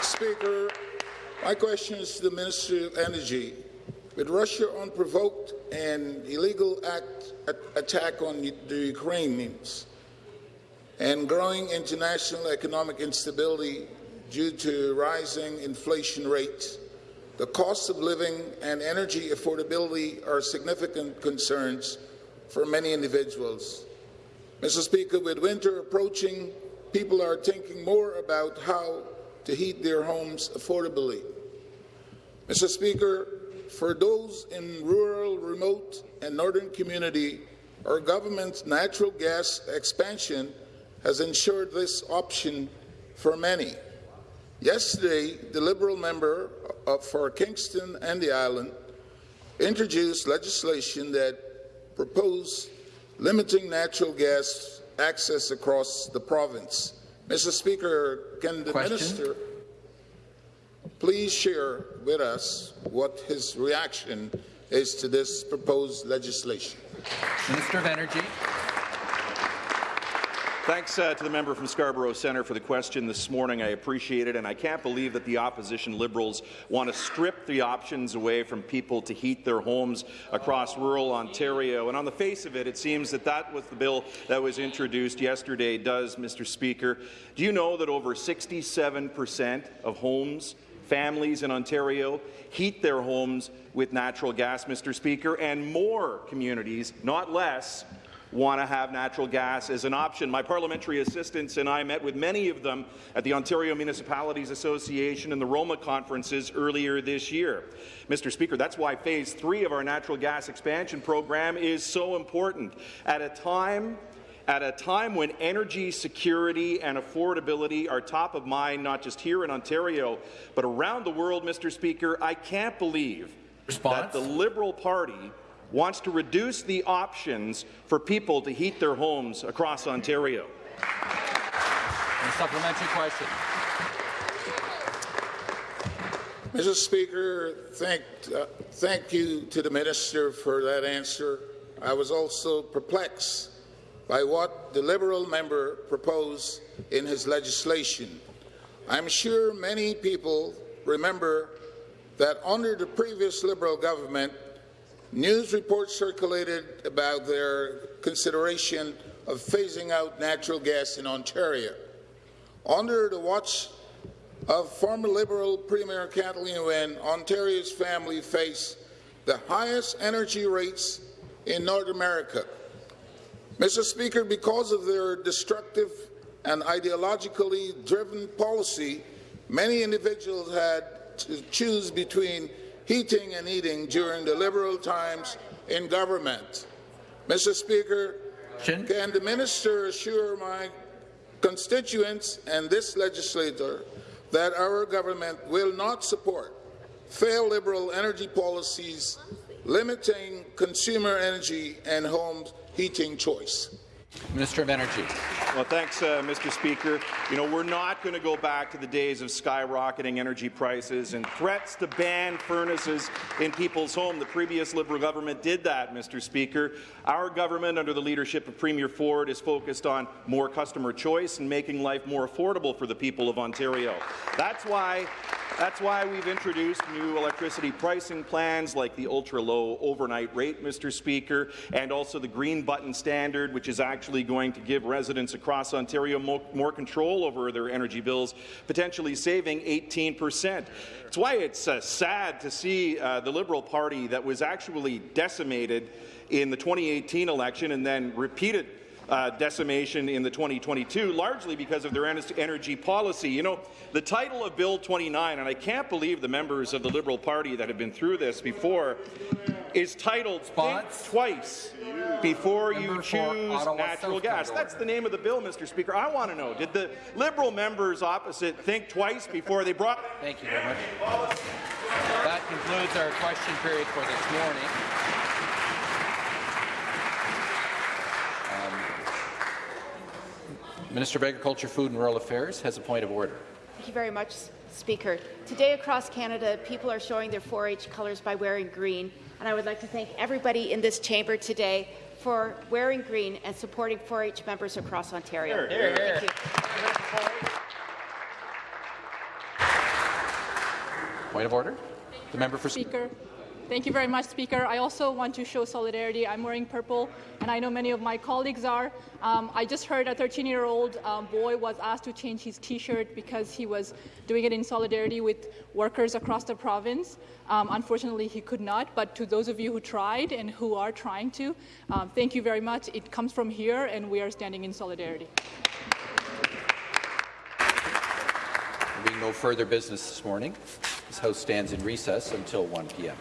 Speaker, my question is to the Minister of Energy. With Russia unprovoked and illegal act, attack on the Ukrainians and growing international economic instability due to rising inflation rates, the cost of living and energy affordability are significant concerns for many individuals. Mr. Speaker, with winter approaching, people are thinking more about how to heat their homes affordably. Mr. Speaker, for those in rural, remote, and northern community, our government's natural gas expansion has ensured this option for many. Yesterday, the Liberal member for Kingston and the island introduced legislation that proposed limiting natural gas access across the province. Mr. Speaker, can the Question? minister please share with us what his reaction is to this proposed legislation? Minister of Energy. Thanks uh, to the member from Scarborough Centre for the question this morning. I appreciate it, and I can't believe that the opposition Liberals want to strip the options away from people to heat their homes across rural Ontario. And on the face of it, it seems that that was the bill that was introduced yesterday does, Mr. Speaker. Do you know that over 67 percent of homes families in Ontario heat their homes with natural gas, Mr. Speaker, and more communities, not less, want to have natural gas as an option. My parliamentary assistants and I met with many of them at the Ontario Municipalities Association and the Roma conferences earlier this year. Mr. Speaker, that's why phase three of our natural gas expansion program is so important. At a time at a time when energy security and affordability are top of mind, not just here in Ontario, but around the world, Mr. Speaker, I can't believe Response? that the Liberal Party wants to reduce the options for people to heat their homes across Ontario. A supplementary question. Mr. Speaker, thank, uh, thank you to the minister for that answer. I was also perplexed by what the Liberal member proposed in his legislation. I'm sure many people remember that under the previous Liberal government, News reports circulated about their consideration of phasing out natural gas in Ontario. Under the watch of former Liberal Premier Kathleen Wynne, Ontario's family face the highest energy rates in North America. Mr. Speaker, because of their destructive and ideologically driven policy, many individuals had to choose between heating and eating during the Liberal times in government. Mr. Speaker, can the minister assure my constituents and this legislator that our government will not support failed Liberal energy policies limiting consumer energy and home heating choice? Minister of Energy. Well, thanks, uh, Mr. Speaker. You know, we're not going to go back to the days of skyrocketing energy prices and threats to ban furnaces in people's home. The previous Liberal government did that, Mr. Speaker. Our government, under the leadership of Premier Ford, is focused on more customer choice and making life more affordable for the people of Ontario. That's why that's why we've introduced new electricity pricing plans like the ultra-low overnight rate, Mr. Speaker, and also the green button standard, which is actually going to give residents across Ontario more, more control over their energy bills, potentially saving 18 percent. That's why it's uh, sad to see uh, the Liberal Party that was actually decimated in the 2018 election and then repeated uh, decimation in the 2022, largely because of their energy policy. You know, the title of Bill 29, and I can't believe the members of the Liberal Party that have been through this before, is titled Think Twice Before Member You Choose Natural Gas. That's the name of the bill, Mr. Speaker. I want to know, did the Liberal members opposite think twice before they brought... Thank you very much. That concludes our question period for this morning. Minister of Agriculture, Food and Rural Affairs has a point of order. Thank you very much, Speaker. Today across Canada, people are showing their 4-H colours by wearing green, and I would like to thank everybody in this chamber today for wearing green and supporting 4-H members across Ontario. Hear, hear, hear. Thank you. Point of order. The member for Speaker. Thank you very much, Speaker. I also want to show solidarity. I'm wearing purple, and I know many of my colleagues are. Um, I just heard a 13-year-old um, boy was asked to change his T-shirt because he was doing it in solidarity with workers across the province. Um, unfortunately, he could not, but to those of you who tried and who are trying to, um, thank you very much. It comes from here, and we are standing in solidarity. There being no further business this morning, this House stands in recess until 1 p.m.